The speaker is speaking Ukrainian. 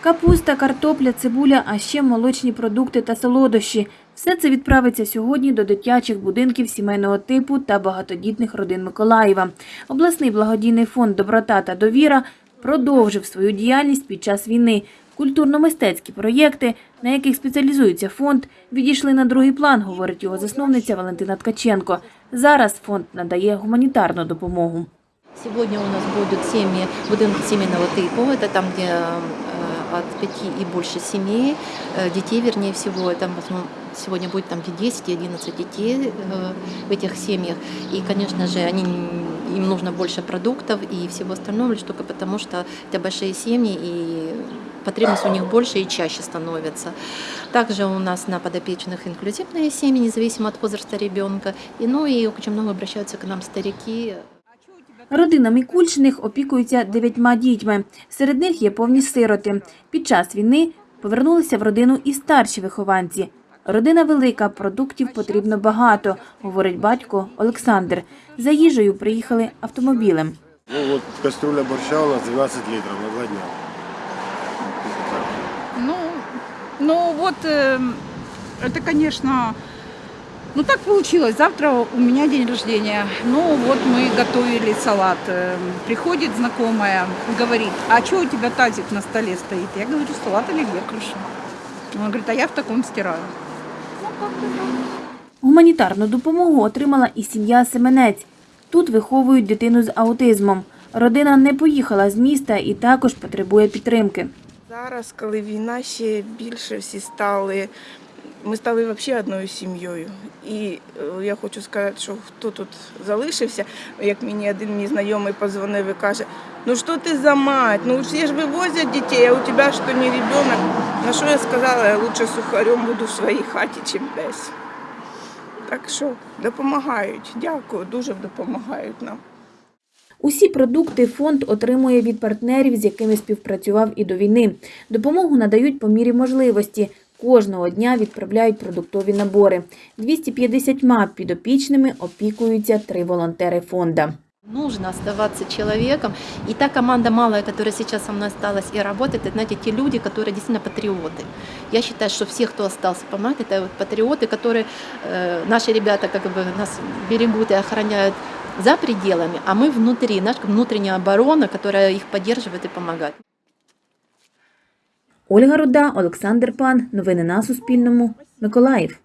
Капуста, картопля, цибуля, а ще молочні продукти та солодощі. Все це відправиться сьогодні до дитячих будинків сімейного типу та багатодітних родин Миколаєва. Обласний благодійний фонд Доброта та довіра продовжив свою діяльність під час війни. Культурно-мистецькі проєкти, на яких спеціалізується фонд, відійшли на другий план, говорить його засновниця Валентина Ткаченко. Зараз фонд надає гуманітарну допомогу. Сегодня у нас будут семьи, будинки семейного типа, это там, где э, от пяти и больше семей, э, детей, вернее всего, это в сегодня будет там где 10 и 11 детей э, в этих семьях. И, конечно же, они, им нужно больше продуктов и всего остального, лишь только потому, что это большие семьи, и потребность у них больше и чаще становится. Также у нас на подопечных инклюзивные семьи, независимо от возраста ребенка. И, ну и очень много обращаются к нам старики, Родина Мікульчиних опікується дев'ятьма дітьми. Серед них є повні сироти. Під час війни повернулися в родину і старші вихованці. Родина велика, продуктів потрібно багато, говорить батько Олександр. За їжею приїхали автомобілем. Ну вот кастрюля борща у нас 12 литров на два дня. Ну, ну вот э, это, конечно, ну так получилось. Завтра у меня день рождения. Ну вот мы готовили салат. Э, Приходит знакомая, говорит, а что у тебя тазик на столе стоит? Я говорю, салат оливье крушу. Она говорит, а я в таком стираю. Гуманітарну допомогу отримала і сім'я Семенець. Тут виховують дитину з аутизмом. Родина не поїхала з міста і також потребує підтримки. Зараз, коли війна ще більше всі стали, ми стали взагалі одною сім'єю. І е, я хочу сказати, що хто тут залишився, як мені один мій знайомий позвонив і каже, ну що ти за мать, ну всі ж вивозять дітей, а у тебе що не ребенок. На що я сказала, я лучше сухарем буду в своїй хаті, чим десь. Так що допомагають, дякую, дуже допомагають нам. Усі продукти фонд отримує від партнерів, з якими співпрацював і до війни. Допомогу надають по мірі можливості. Кожного дня відправляють продуктові набори. 250 підопічними опікуються три волонтери фонда. Нужно оставаться человеком. И та команда малая, которая сейчас со мной осталась и работает, это, знаете, те люди, которые действительно патриоты. Я считаю, что все, кто остался помогать, это вот патриоты, которые, э, наши ребята как бы нас берегут и охраняют за пределами, а мы внутри, наша внутренняя оборона, которая их поддерживает и помогает. Ольга Руда, Олександр Пан. Новини на Суспільному. Миколаїв.